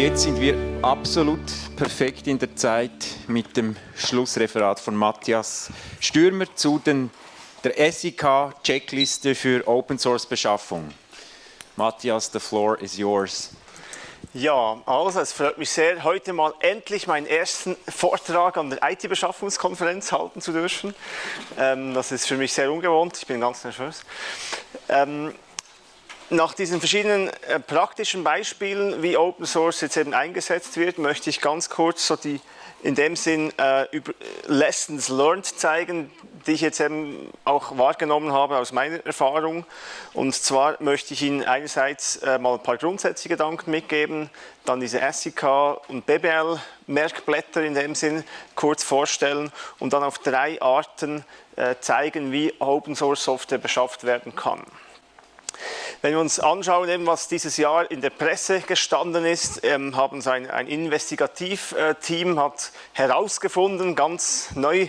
jetzt sind wir absolut perfekt in der Zeit mit dem Schlussreferat von Matthias Stürmer zu den, der SIK-Checkliste für Open-Source-Beschaffung. Matthias, the floor is yours. Ja, also es freut mich sehr, heute mal endlich meinen ersten Vortrag an der IT-Beschaffungskonferenz halten zu dürfen. Ähm, das ist für mich sehr ungewohnt, ich bin ganz nervös. Ähm, nach diesen verschiedenen äh, praktischen Beispielen, wie Open Source jetzt eben eingesetzt wird, möchte ich ganz kurz so die in dem Sinn äh, über Lessons learned zeigen, die ich jetzt eben auch wahrgenommen habe aus meiner Erfahrung. Und zwar möchte ich Ihnen einerseits äh, mal ein paar grundsätzliche Gedanken mitgeben, dann diese SIK und BBL Merkblätter in dem Sinn kurz vorstellen und dann auf drei Arten äh, zeigen, wie Open Source Software beschafft werden kann. Wenn wir uns anschauen, eben, was dieses Jahr in der Presse gestanden ist, ähm, haben ein, ein Investigativteam hat herausgefunden, ganz neu,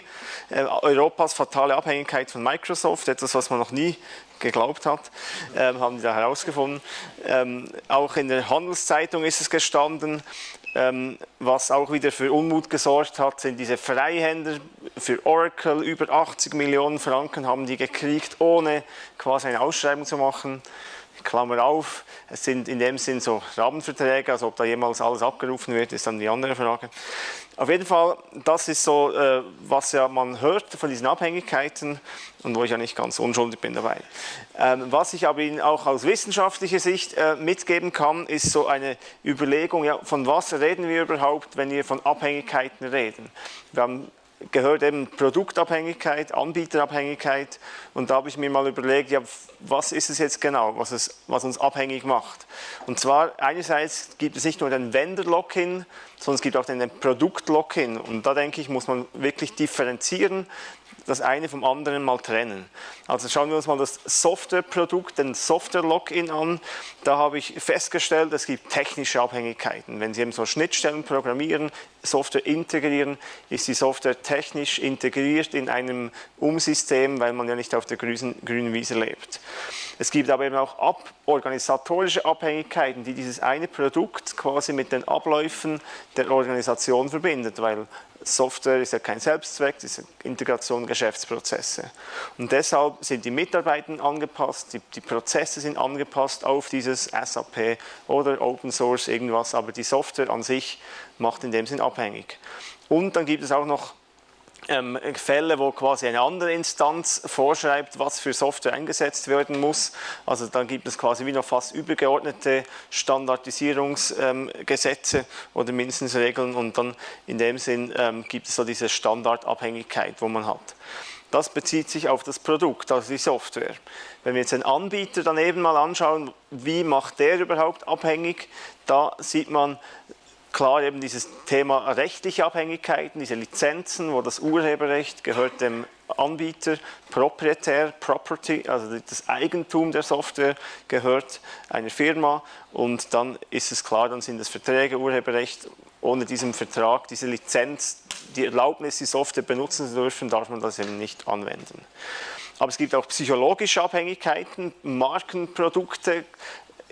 äh, Europas fatale Abhängigkeit von Microsoft, etwas, was man noch nie geglaubt hat, ähm, haben die da herausgefunden. Ähm, auch in der Handelszeitung ist es gestanden, ähm, was auch wieder für Unmut gesorgt hat, sind diese Freihänder für Oracle. Über 80 Millionen Franken haben die gekriegt, ohne quasi eine Ausschreibung zu machen. Klammer auf, es sind in dem Sinn so Rahmenverträge, also ob da jemals alles abgerufen wird, ist dann die andere Frage. Auf jeden Fall, das ist so, äh, was ja man hört von diesen Abhängigkeiten und wo ich ja nicht ganz unschuldig bin dabei. Ähm, was ich aber Ihnen auch aus wissenschaftlicher Sicht äh, mitgeben kann, ist so eine Überlegung, ja, von was reden wir überhaupt, wenn wir von Abhängigkeiten reden. Wir haben gehört eben Produktabhängigkeit, Anbieterabhängigkeit. Und da habe ich mir mal überlegt, ja, was ist es jetzt genau, was, es, was uns abhängig macht. Und zwar einerseits gibt es nicht nur den Vendor-Lock-in, sondern es gibt auch den Produkt-Lock-in. Und da denke ich, muss man wirklich differenzieren, das eine vom anderen mal trennen. Also schauen wir uns mal das Softwareprodukt, den Software-Login an. Da habe ich festgestellt, es gibt technische Abhängigkeiten. Wenn Sie eben so Schnittstellen programmieren, Software integrieren, ist die Software technisch integriert in einem Umsystem, weil man ja nicht auf der grünen, grünen Wiese lebt. Es gibt aber eben auch ab, organisatorische Abhängigkeiten, die dieses eine Produkt quasi mit den Abläufen der Organisation verbindet, weil Software ist ja kein Selbstzweck, das ist Integration Geschäftsprozesse. Und deshalb sind die Mitarbeiter angepasst, die, die, Prozesse sind angepasst auf dieses SAP oder Open Source irgendwas, aber die Software an sich macht in dem Sinn abhängig. Und dann gibt es auch noch ähm, Fälle, wo quasi eine andere Instanz vorschreibt, was für Software eingesetzt werden muss. Also dann gibt es quasi wie noch fast übergeordnete Standardisierungsgesetze ähm, oder mindestens Regeln und dann in dem Sinn ähm, gibt es so diese Standardabhängigkeit, wo man hat. Das bezieht sich auf das Produkt, also die Software. Wenn wir jetzt den Anbieter daneben mal anschauen, wie macht der überhaupt abhängig, da sieht man, Klar eben dieses Thema rechtliche Abhängigkeiten, diese Lizenzen, wo das Urheberrecht gehört dem Anbieter, proprietär, Property, also das Eigentum der Software gehört einer Firma und dann ist es klar, dann sind es Verträge, Urheberrecht, ohne diesen Vertrag, diese Lizenz, die Erlaubnis, die Software benutzen zu dürfen, darf man das eben nicht anwenden. Aber es gibt auch psychologische Abhängigkeiten, Markenprodukte,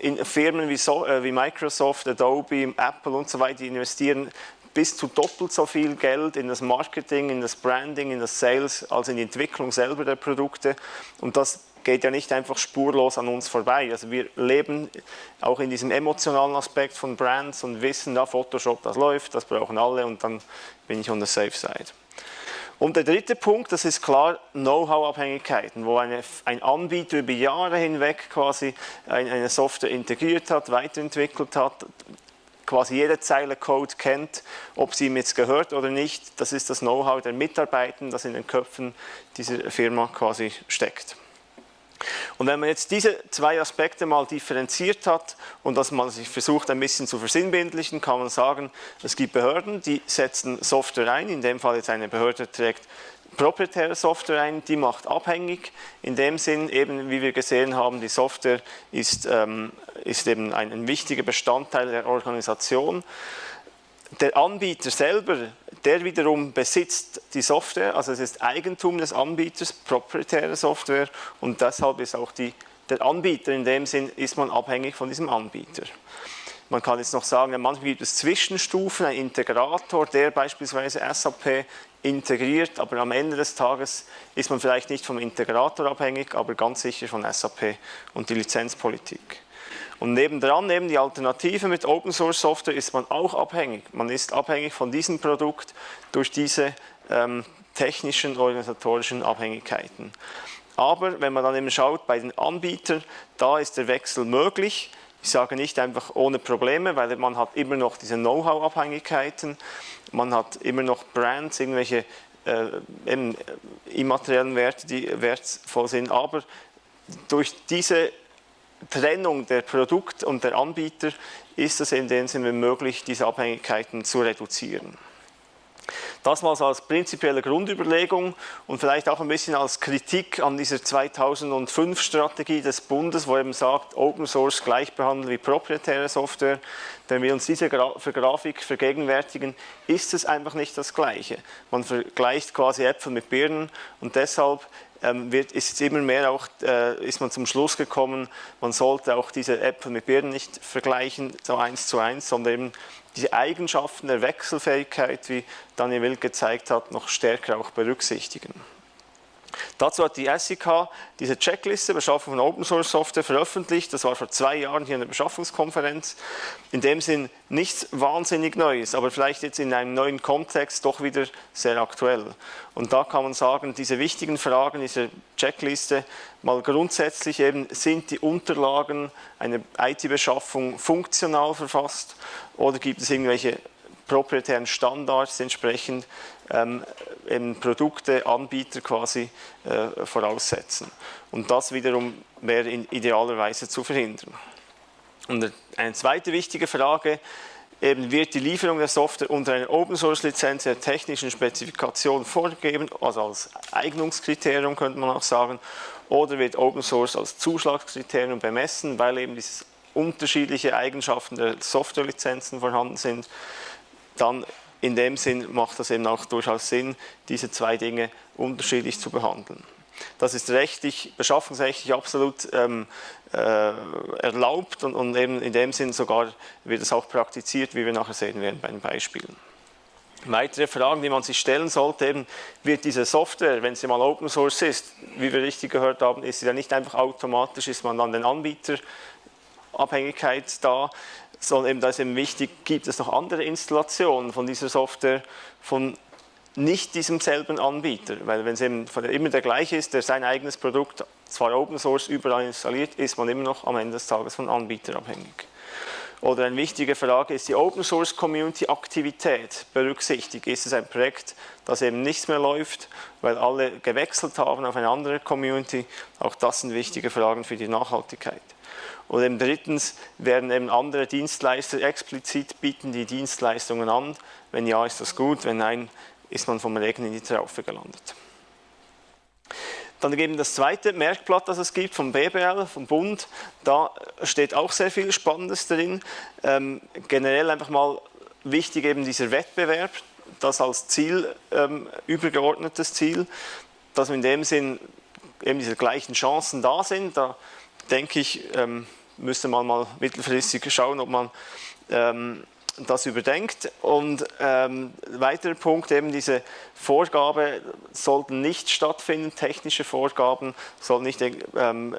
in Firmen wie, so, äh, wie Microsoft, Adobe, Apple und so weiter, investieren bis zu doppelt so viel Geld in das Marketing, in das Branding, in das Sales, als in die Entwicklung selber der Produkte. Und das geht ja nicht einfach spurlos an uns vorbei. Also wir leben auch in diesem emotionalen Aspekt von Brands und wissen, da Photoshop, das läuft, das brauchen alle und dann bin ich on the safe side. Und der dritte Punkt, das ist klar Know-how-Abhängigkeiten, wo eine, ein Anbieter über Jahre hinweg quasi eine Software integriert hat, weiterentwickelt hat, quasi jede Zeile Code kennt, ob sie ihm jetzt gehört oder nicht. Das ist das Know-how der Mitarbeiter, das in den Köpfen dieser Firma quasi steckt. Und wenn man jetzt diese zwei Aspekte mal differenziert hat und dass man sich versucht ein bisschen zu versinnbildlichen, kann man sagen, es gibt Behörden, die setzen Software ein, in dem Fall jetzt eine Behörde trägt proprietäre Software ein, die macht abhängig, in dem Sinn eben, wie wir gesehen haben, die Software ist, ähm, ist eben ein, ein wichtiger Bestandteil der Organisation. Der Anbieter selber der wiederum besitzt die Software, also es ist Eigentum des Anbieters, proprietäre Software und deshalb ist auch die, der Anbieter, in dem Sinn ist man abhängig von diesem Anbieter. Man kann jetzt noch sagen, manchmal gibt es Zwischenstufen, ein Integrator, der beispielsweise SAP integriert, aber am Ende des Tages ist man vielleicht nicht vom Integrator abhängig, aber ganz sicher von SAP und die Lizenzpolitik. Und nebendran, neben die Alternative mit Open Source Software, ist man auch abhängig. Man ist abhängig von diesem Produkt durch diese ähm, technischen, organisatorischen Abhängigkeiten. Aber wenn man dann eben schaut bei den Anbietern, da ist der Wechsel möglich. Ich sage nicht einfach ohne Probleme, weil man hat immer noch diese Know-how-Abhängigkeiten, man hat immer noch Brands, irgendwelche äh immateriellen Werte, die wertvoll sind, aber durch diese Trennung der Produkt und der Anbieter ist es in dem Sinne möglich, diese Abhängigkeiten zu reduzieren. Das mal so als prinzipielle Grundüberlegung und vielleicht auch ein bisschen als Kritik an dieser 2005-Strategie des Bundes, wo eben sagt, Open Source gleich behandeln wie proprietäre Software. Wenn wir uns diese Grafik vergegenwärtigen, ist es einfach nicht das Gleiche. Man vergleicht quasi Äpfel mit Birnen und deshalb wird, ist immer mehr auch, äh, ist man zum Schluss gekommen, man sollte auch diese Äpfel mit Birnen nicht vergleichen, so eins zu eins, sondern eben die Eigenschaften der Wechselfähigkeit, wie Daniel Wild gezeigt hat, noch stärker auch berücksichtigen. Dazu hat die SIK diese Checkliste Beschaffung von Open Source Software veröffentlicht. Das war vor zwei Jahren hier in der Beschaffungskonferenz. In dem Sinn nichts wahnsinnig Neues, aber vielleicht jetzt in einem neuen Kontext doch wieder sehr aktuell. Und da kann man sagen, diese wichtigen Fragen dieser Checkliste, mal grundsätzlich eben, sind die Unterlagen einer IT-Beschaffung funktional verfasst oder gibt es irgendwelche proprietären Standards entsprechend ähm, Produkte, Anbieter quasi äh, voraussetzen. Und das wiederum wäre in idealerweise zu verhindern. Und eine zweite wichtige Frage, eben wird die Lieferung der Software unter einer Open-Source-Lizenz der technischen Spezifikation vorgegeben, also als Eignungskriterium könnte man auch sagen, oder wird Open Source als Zuschlagskriterium bemessen, weil eben diese unterschiedliche Eigenschaften der Softwarelizenzen vorhanden sind dann in dem Sinn macht das eben auch durchaus Sinn, diese zwei Dinge unterschiedlich zu behandeln. Das ist rechtlich, beschaffungsrechtlich absolut ähm, äh, erlaubt und, und, eben in dem Sinn sogar wird es auch praktiziert, wie wir nachher sehen werden bei den Beispielen. Weitere Fragen, die man sich stellen sollte, eben, wird diese Software, wenn sie mal Open Source ist, wie wir richtig gehört haben, ist sie ja nicht einfach automatisch, ist man an den Anbieter Abhängigkeit da, sondern eben, da ist eben wichtig, gibt es noch andere Installationen von dieser Software von nicht diesem selben Anbieter, weil wenn es eben immer der gleiche ist, der sein eigenes Produkt, zwar Open Source, überall installiert, ist man immer noch am Ende des Tages von Anbieter abhängig. Oder eine wichtige Frage ist die Open Source Community Aktivität berücksichtigt. Ist es ein Projekt, das eben nichts mehr läuft, weil alle gewechselt haben auf eine andere Community? Auch das sind wichtige Fragen für die Nachhaltigkeit. Und eben drittens werden eben andere Dienstleister explizit bieten die Dienstleistungen an. Wenn ja, ist das gut, wenn nein, ist man vom Regen in die Traufe gelandet. Dann eben das zweite Merkblatt, das es gibt vom BBL, vom Bund, da steht auch sehr viel Spannendes drin. Ähm, generell einfach mal wichtig eben dieser Wettbewerb, das als Ziel, ähm, übergeordnetes Ziel, dass in dem Sinn eben diese gleichen Chancen da sind. Da denke ich, ähm, müsste man mal mittelfristig schauen, ob man ähm, das überdenkt. Und ähm, weiterer Punkt, eben diese Vorgabe sollten nicht stattfinden, technische Vorgaben sollten nicht ähm,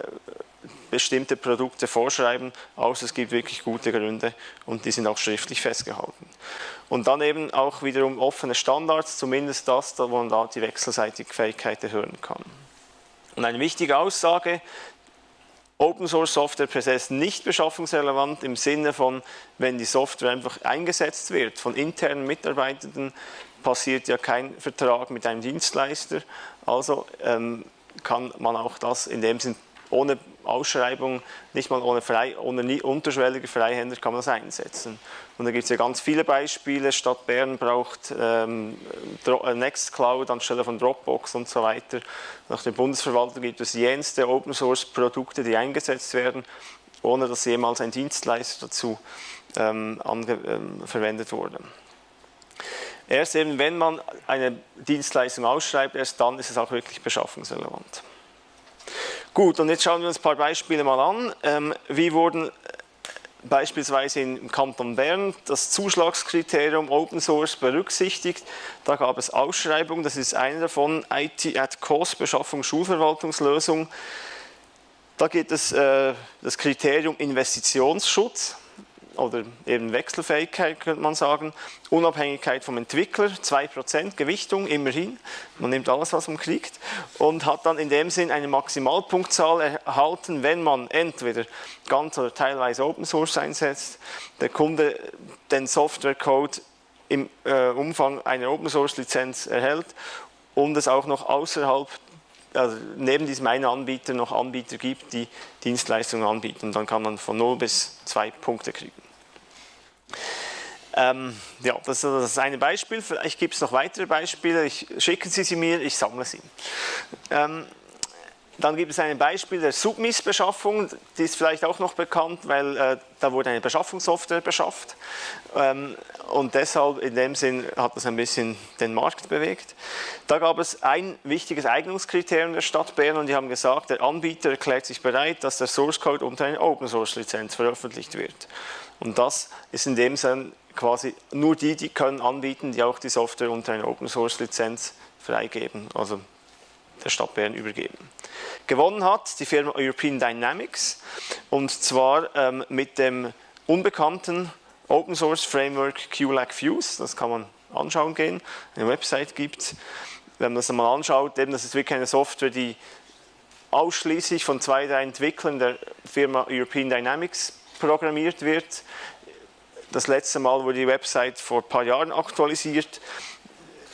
bestimmte Produkte vorschreiben, außer es gibt wirklich gute Gründe und die sind auch schriftlich festgehalten. Und dann eben auch wiederum offene Standards, zumindest das, wo man da die wechselseitige Fähigkeit erhöhen kann. Und eine wichtige Aussage, Open Source Software per se ist nicht beschaffungsrelevant im Sinne von, wenn die Software einfach eingesetzt wird von internen Mitarbeitenden, passiert ja kein Vertrag mit einem Dienstleister. Also ähm, kann man auch das in dem Sinn ohne Ausschreibung, nicht mal ohne, frei, ohne unterschwellige Freihänder kann man das einsetzen. Und da gibt es ja ganz viele Beispiele. Stadt Bern braucht ähm, äh, Nextcloud anstelle von Dropbox und so weiter. Nach der Bundesverwaltung gibt es jenste Open Source Produkte, die eingesetzt werden, ohne dass jemals ein Dienstleister dazu ähm, ähm, verwendet wurde. Erst eben, wenn man eine Dienstleistung ausschreibt, erst dann ist es auch wirklich beschaffungsrelevant. Gut, und jetzt schauen wir uns ein paar Beispiele mal an. Ähm, wie wurden beispielsweise im Kanton Bern das Zuschlagskriterium Open Source berücksichtigt. Da gab es Ausschreibungen, das ist eine davon, IT at Cost, Beschaffung Schulverwaltungslösung. Da geht es äh, das Kriterium Investitionsschutz oder eben Wechselfähigkeit könnte man sagen, Unabhängigkeit vom Entwickler, 2% Gewichtung immerhin, man nimmt alles, was man kriegt. Und hat dann in dem Sinn eine Maximalpunktzahl erhalten, wenn man entweder ganz oder teilweise Open Source einsetzt, der Kunde den Softwarecode im äh, Umfang einer Open Source Lizenz erhält und es auch noch außerhalb also neben diesem einen Anbieter noch Anbieter gibt, die Dienstleistungen anbieten. Dann kann man von 0 bis 2 Punkte kriegen. Ähm, ja, das, das ist ein Beispiel. Vielleicht gibt es noch weitere Beispiele. Ich, schicken Sie sie mir, ich sammle sie. Ähm, dann gibt es ein Beispiel der Submiss-Beschaffung, die ist vielleicht auch noch bekannt, weil äh, da wurde eine Beschaffungssoftware beschafft ähm, und deshalb in dem Sinn hat das ein bisschen den Markt bewegt. Da gab es ein wichtiges Eignungskriterium der Stadt Bern und die haben gesagt, der Anbieter erklärt sich bereit, dass der Source Code unter einer Open Source Lizenz veröffentlicht wird. Und das ist in dem Sinn quasi nur die, die können anbieten, die auch die Software unter einer Open Source Lizenz freigeben, also der Stadt Bern übergeben. Gewonnen hat die Firma European Dynamics und zwar ähm, mit dem unbekannten Open Source Framework QLAC Fuse, das kann man anschauen gehen, eine Website gibt Wenn man das einmal anschaut, eben, das ist wirklich eine Software, die ausschließlich von zwei, drei Entwicklern der Firma European Dynamics programmiert wird. Das letzte Mal wurde die Website vor ein paar Jahren aktualisiert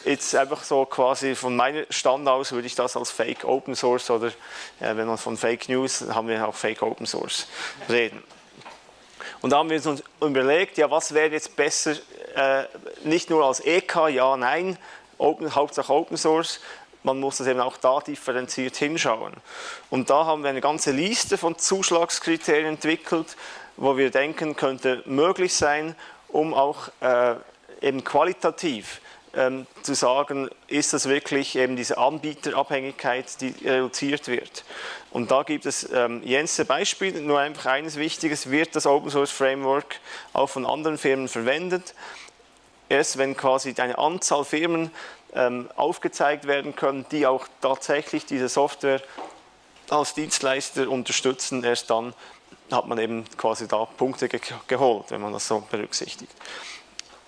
jetzt einfach so quasi von meinem Stand aus würde ich das als Fake Open Source oder äh, wenn man von Fake News, haben wir auch Fake Open Source reden. Und da haben wir uns überlegt, ja was wäre jetzt besser, äh, nicht nur als EK, ja, nein, Open, Hauptsache Open Source, man muss das eben auch da differenziert hinschauen. Und da haben wir eine ganze Liste von Zuschlagskriterien entwickelt, wo wir denken, könnte möglich sein, um auch äh, eben qualitativ ähm, zu sagen, ist das wirklich eben diese Anbieterabhängigkeit, die reduziert wird. Und da gibt es ähm, jenste Beispiele, nur einfach eines Wichtiges, wird das Open Source Framework auch von anderen Firmen verwendet. Erst wenn quasi eine Anzahl Firmen ähm, aufgezeigt werden können, die auch tatsächlich diese Software als Dienstleister unterstützen, erst dann hat man eben quasi da Punkte ge geholt, wenn man das so berücksichtigt.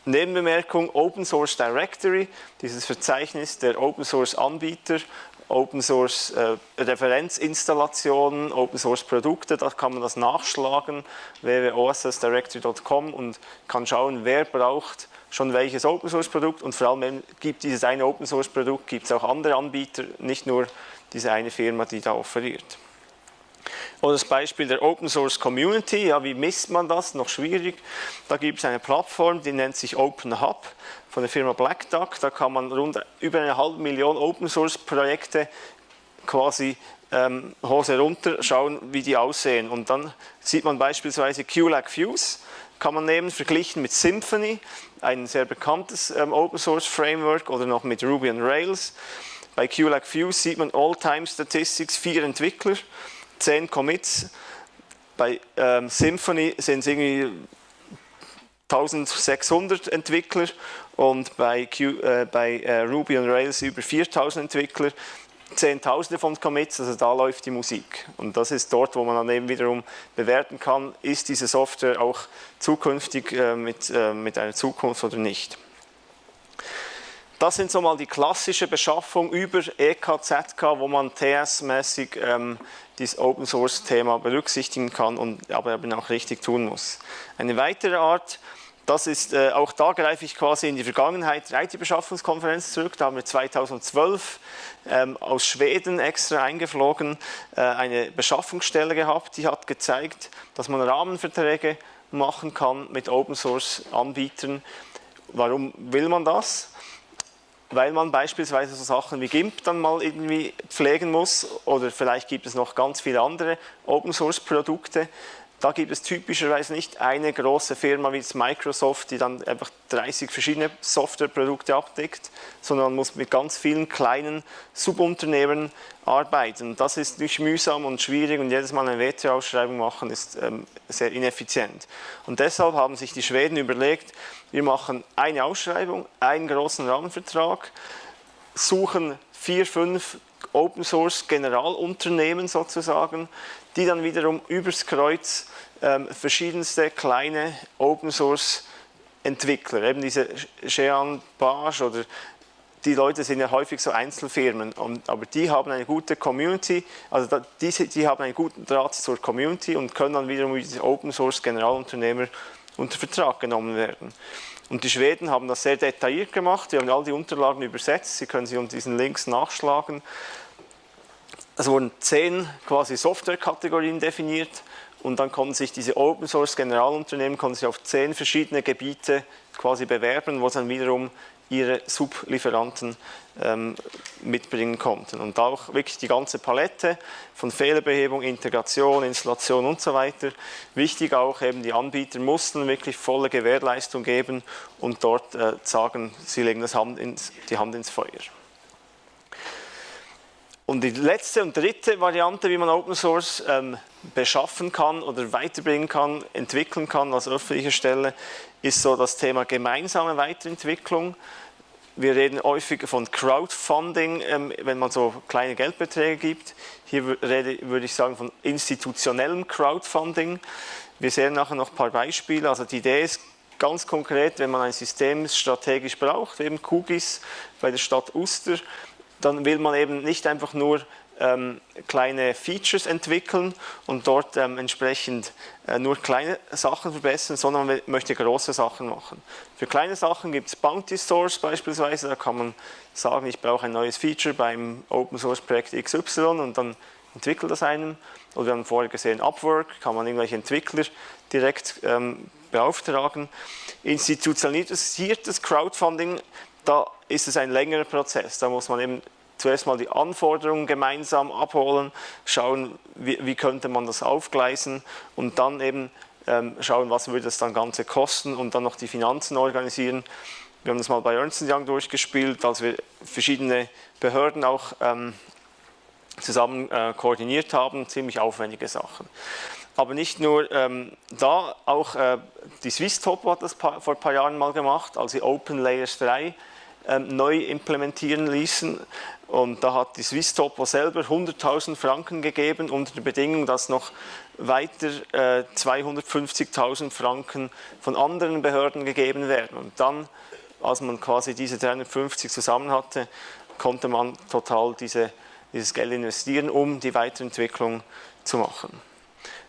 Nebenbemerkung, Open Source Directory, dieses Verzeichnis der Open Source Anbieter, Open Source äh, Referenzinstallationen, Open Source Produkte, da kann man das nachschlagen, www.ossdirectory.com und kann schauen, wer braucht schon welches Open Source Produkt und vor allem gibt dieses eine Open Source Produkt, gibt es auch andere Anbieter, nicht nur diese eine Firma, die da offeriert. Oder das Beispiel der Open Source Community, ja, wie misst man das? Noch schwierig. Da gibt es eine Plattform, die nennt sich Open Hub von der Firma Black Duck. Da kann man rund über eine halbe Million Open Source Projekte quasi ähm, Hose runter schauen, wie die aussehen. Und dann sieht man beispielsweise QLAC Fuse, kann man nehmen, verglichen mit Symfony, ein sehr bekanntes ähm, Open Source Framework, oder noch mit Ruby on Rails. Bei QLAC Fuse sieht man All-Time Statistics, vier Entwickler, 10 Commits. Bei ähm, Symfony sind es irgendwie 1600 Entwickler und bei, Q, äh, bei äh, Ruby on Rails über 4000 Entwickler. Zehntausende von Commits, also da läuft die Musik. Und das ist dort, wo man dann eben wiederum bewerten kann, ist diese Software auch zukünftig äh, mit, äh, mit einer Zukunft oder nicht. Das sind so mal die klassische Beschaffung über EKZK, wo man TS-mäßig ähm, dieses Open Source Thema berücksichtigen kann und aber eben auch richtig tun muss. Eine weitere Art, das ist, äh, auch da greife ich quasi in die Vergangenheit der IT-Beschaffungskonferenz zurück, da haben wir 2012 ähm, aus Schweden extra eingeflogen, äh, eine Beschaffungsstelle gehabt, die hat gezeigt, dass man Rahmenverträge machen kann mit Open Source Anbietern. Warum will man das? Weil man beispielsweise so Sachen wie GIMP dann mal irgendwie pflegen muss oder vielleicht gibt es noch ganz viele andere Open Source Produkte, Da gibt es typischerweise nicht eine große Firma wie Microsoft, die dann einfach 30 verschiedene Softwareprodukte abdeckt, sondern man muss mit ganz vielen kleinen Subunternehmen arbeiten. Das ist nicht mühsam und schwierig und jedes Mal eine WTO-Ausschreibung machen ist ähm, sehr ineffizient. Und deshalb haben sich die Schweden überlegt, wir machen eine Ausschreibung, einen großen Rahmenvertrag, suchen vier, fünf Open Source Generalunternehmen sozusagen, die dann wiederum übers Kreuz ähm, verschiedenste kleine Open Source Entwickler, eben diese Jean Page oder die Leute sind ja häufig so Einzelfirmen, und, aber die haben eine gute Community, also da, diese, die haben einen guten Draht zur Community und können dann wiederum wie diese Open Source Generalunternehmer unter Vertrag genommen werden. Und die Schweden haben das sehr detailliert gemacht, wir haben all die Unterlagen übersetzt, Sie können sie unter diesen Links nachschlagen. Es wurden zehn quasi Softwarekategorien definiert und dann konnten sich diese Open Source Generalunternehmen konnten sich auf zehn verschiedene Gebiete quasi bewerben, wo dann wiederum ihre Sublieferanten ähm, mitbringen konnten. Und auch wirklich die ganze Palette von Fehlerbehebung, Integration, Installation und so weiter. Wichtig auch eben, die Anbieter mussten wirklich volle Gewährleistung geben und dort äh, sagen, sie legen Hand ins, die Hand ins Feuer. Und die letzte und dritte Variante, wie man Open Source ähm, beschaffen kann oder weiterbringen kann, entwickeln kann als öffentliche Stelle, ist so das Thema gemeinsame Weiterentwicklung. Wir reden häufig von Crowdfunding, ähm, wenn man so kleine Geldbeträge gibt. Hier würde ich sagen von institutionellem Crowdfunding. Wir sehen nachher noch ein paar Beispiele. Also die Idee ist ganz konkret, wenn man ein System strategisch braucht, eben Kugis bei der Stadt Uster, dann will man eben nicht einfach nur ähm, kleine Features entwickeln und dort ähm, entsprechend äh, nur kleine Sachen verbessern, sondern man möchte große Sachen machen. Für kleine Sachen gibt es Bounty Stores beispielsweise, da kann man sagen, ich brauche ein neues Feature beim Open Source Projekt XY und dann entwickelt das einem. Oder wir haben vorher gesehen, Upwork, kann man irgendwelche Entwickler direkt ähm, beauftragen. Institutionalisiertes Crowdfunding, da ist es ein längerer Prozess. Da muss man eben zuerst mal die Anforderungen gemeinsam abholen, schauen, wie, wie könnte man das aufgleisen und dann eben ähm, schauen, was würde das dann Ganze kosten und dann noch die Finanzen organisieren. Wir haben das mal bei Ernst Young durchgespielt, als wir verschiedene Behörden auch ähm, zusammen äh, koordiniert haben, ziemlich aufwendige Sachen. Aber nicht nur ähm, da, auch äh, die Swisstop hat das vor ein paar Jahren mal gemacht, als sie Open Layers 3 ähm, neu implementieren ließen. Und da hat die Swisstopo selber 100.000 Franken gegeben unter der Bedingung, dass noch weiter äh, 250.000 Franken von anderen Behörden gegeben werden. Und dann, als man quasi diese 350 zusammen hatte, konnte man total diese, dieses Geld investieren, um die Weiterentwicklung zu machen.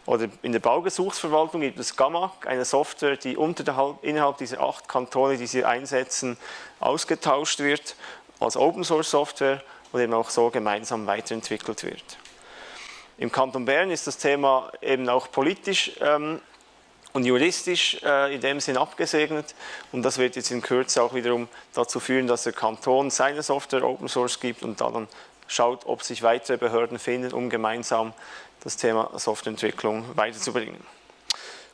Oder in der Baugesuchsverwaltung gibt es GAMAC, eine Software, die unterhalb, innerhalb dieser acht Kantone, die sie einsetzen, ausgetauscht wird als Open Source Software und eben auch so gemeinsam weiterentwickelt wird. Im Kanton Bern ist das Thema eben auch politisch ähm, und juristisch äh, in dem Sinn abgesegnet und das wird jetzt in Kürze auch wiederum dazu führen, dass der Kanton seine Software Open Source gibt und dann schaut, ob sich weitere Behörden finden, um gemeinsam das Thema Softwareentwicklung weiterzubringen.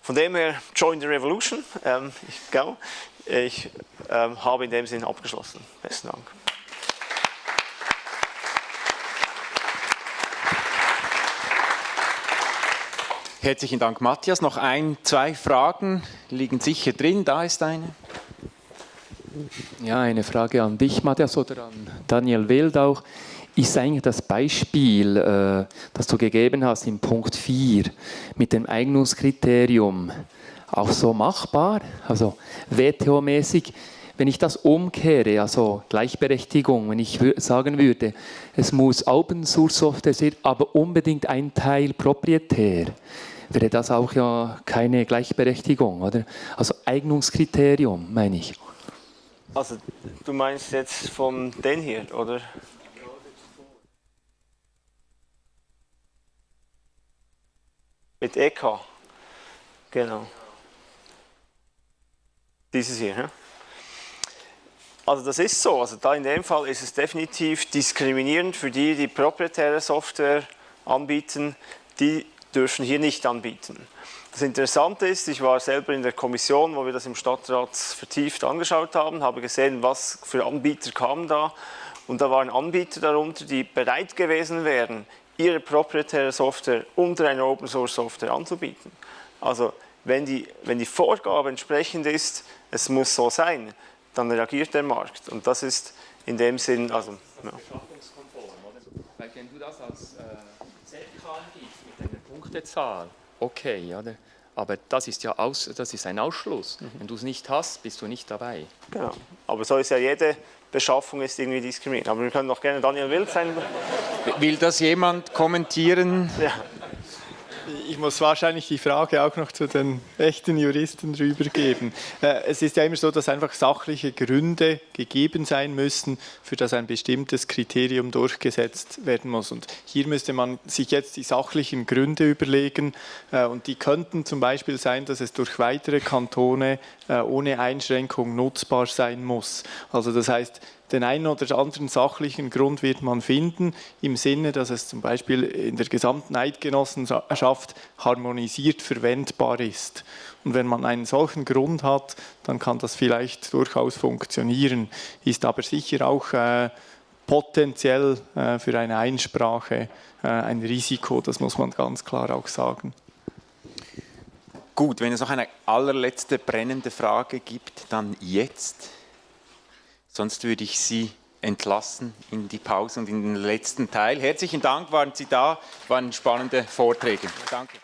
Von dem her, join the revolution. Ähm, ich, glaube, ich ähm, habe in dem Sinn abgeschlossen. Besten Dank. Herzlichen Dank, Matthias. Noch ein, zwei Fragen liegen sicher drin. Da ist eine. Ja, eine Frage an dich, Matthias, oder an Daniel Wild auch. Ist eigentlich das Beispiel, äh, das du gegeben hast im Punkt 4 mit dem Eignungskriterium auch so machbar? Also WTO-mäßig, wenn ich das umkehre, also Gleichberechtigung, wenn ich sagen würde, es muss Open Source Software sein, aber unbedingt ein Teil proprietär, wäre das auch ja keine Gleichberechtigung, oder? Also Eignungskriterium, meine ich. Also du meinst jetzt von den hier, oder? Mit EK. Genau. Dieses hier. Ja? Also das ist so. Also da in dem Fall ist es definitiv diskriminierend für die, die proprietäre Software anbieten. Die dürfen hier nicht anbieten. Das Interessante ist, ich war selber in der Kommission, wo wir das im Stadtrat vertieft angeschaut haben, habe gesehen, was für Anbieter kamen da. Und da waren Anbieter darunter, die bereit gewesen wären, ihre proprietäre Software unter einer Open Source Software anzubieten. Also wenn die, wenn die Vorgabe entsprechend ist, es muss so sein, dann reagiert der Markt. Und das ist in dem Sinn, also... Ja. Weil wenn du das als äh, ZK gibst mit einer Punktezahl, okay, oder? Aber das ist ja aus, das ist ein Ausschluss. Mhm. Wenn du es nicht hast, bist du nicht dabei. Genau. Aber so ist ja jede Beschaffung ist irgendwie diskriminierend. Aber wir können noch gerne Daniel Wild sein. Will das jemand kommentieren? Ja ich muss wahrscheinlich die Frage auch noch zu den echten Juristen rübergeben. Äh, es ist ja immer so, dass einfach sachliche Gründe gegeben sein müssen, für das ein bestimmtes Kriterium durchgesetzt werden muss. Und hier müsste man sich jetzt die sachlichen Gründe überlegen äh, und die könnten zum Beispiel sein, dass es durch weitere Kantone äh, ohne Einschränkung nutzbar sein muss. Also das heißt, den einen oder anderen sachlichen Grund wird man finden, im Sinne, dass es zum Beispiel in der gesamten Eidgenossenschaft harmonisiert verwendbar ist. Und wenn man einen solchen Grund hat, dann kann das vielleicht durchaus funktionieren, ist aber sicher auch äh, potenziell äh, für eine Einsprache äh, ein Risiko, das muss man ganz klar auch sagen. Gut, wenn es noch eine allerletzte brennende Frage gibt, dann jetzt. Sonst würde ich Sie entlassen in die Pause und in den letzten Teil. Herzlichen Dank, waren Sie da, waren spannende Vorträge. Danke.